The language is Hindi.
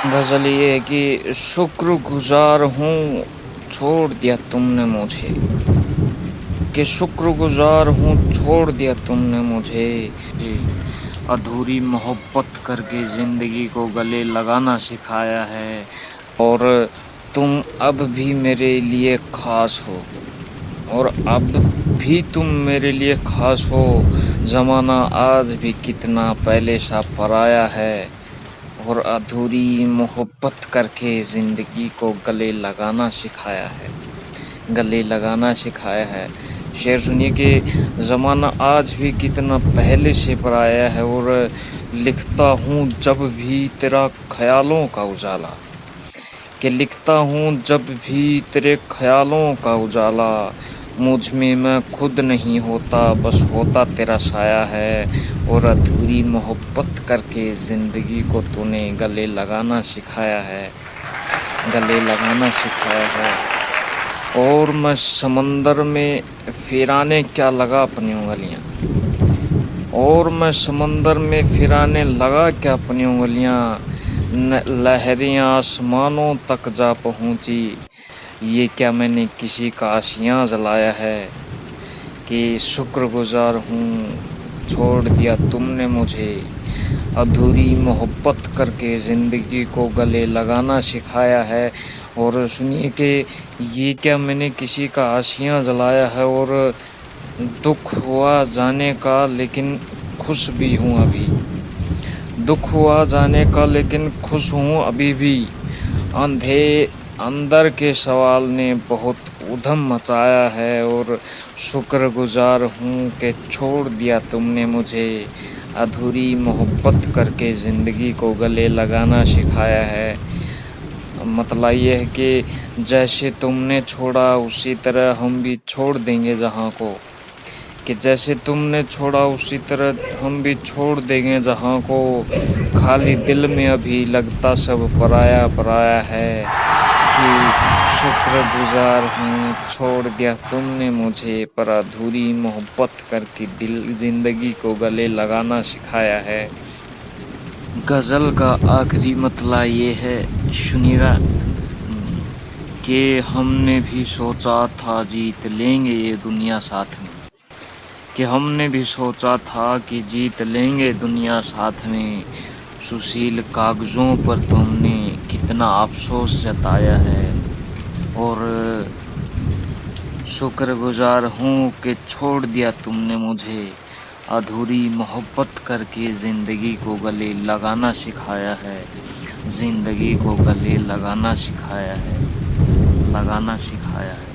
गज़ल ये है कि शुक्रगुज़ार हूँ, छोड़ दिया तुमने मुझे। कि शुक्रगुज़ार हूँ, छोड़ दिया तुमने मुझे। अधूरी मोहब्बत करके ज़िंदगी को गले लगाना सिखाया है, और तुम अब भी मेरे लिए ख़ास हो। और अब भी तुम मेरे लिए ख़ास हो। ज़माना आज भी कितना पहले सा पराया है। और अधूरी मोहब्बत करके ज़िंदगी को गले लगाना सिखाया है। गले लगाना सिखाया है। शेर सुनिए कि ज़माना आज भी कितना पहले से पर आया है और लिखता हूँ जब भी तेरा ख्यालों का उजाला। कि लिखता हूँ जब भी तेरे ख्यालों का उजाला। मुझमें मैं खुद नहीं होता, बस होता तेरा साया है। और अधूरी मोहब्बत करके ज़िंदगी को तूने गले लगाना सिखाया है, गले लगाना सिखाया है। और मैं समंदर में फिराने क्या लगा अपनी उंगलियाँ? और मैं समंदर में फिराने लगा क्या अपनी उंगलियाँ? लहरें आसमानों तक जा पहुँची ये क्या मैंने किसी का आशियाँ जलाया है कि शुक्रगुजार हूँ, छोड़ दिया तुमने मुझे। अधूरी मोहब्बत करके ज़िंदगी को गले लगाना सिखाया है। और सुनिए कि ये क्या मैंने किसी का आशियाँ जलाया है और दुख हुआ जाने का, लेकिन खुश भी हूँ अभी। दुख हुआ जाने का, लेकिन खुश हूँ अभी भी। अंधे अंदर के सवाल ने बहुत उधम मचाया है और शुक्रगुजार हूँ कि छोड़ दिया तुमने मुझे। अधूरी मोहब्बत करके ज़िंदगी को गले लगाना सिखाया है। मतलब ये है कि जैसे तुमने छोड़ा, उसी तरह हम भी छोड़ देंगे जहाँ को। कि जैसे तुमने छोड़ा, उसी तरह हम भी छोड़ देंगे जहाँ को। खाली दिल में अभी लगता सब पराया पराया है। कि शुक्रगुजार हूँ, छोड़ दिया तुमने मुझे, पर अधूरी मोहब्बत करके दिल, ज़िंदगी को गले लगाना सिखाया है। गज़ल का आखिरी मतला ये है सुनिएगा कि हमने भी सोचा था जीत लेंगे ये दुनिया साथ में। कि हमने भी सोचा था कि जीत लेंगे दुनिया साथ में। सुशील कागज़ों पर तुमने कितना अफसोस जताया है। और, शुक्रगुजार हूँ कि छोड़ दिया तुमने मुझे। अधूरी मोहब्बत करके ज़िंदगी को गले लगाना सिखाया है। ज़िंदगी को गले लगाना सिखाया है। लगाना सिखाया है।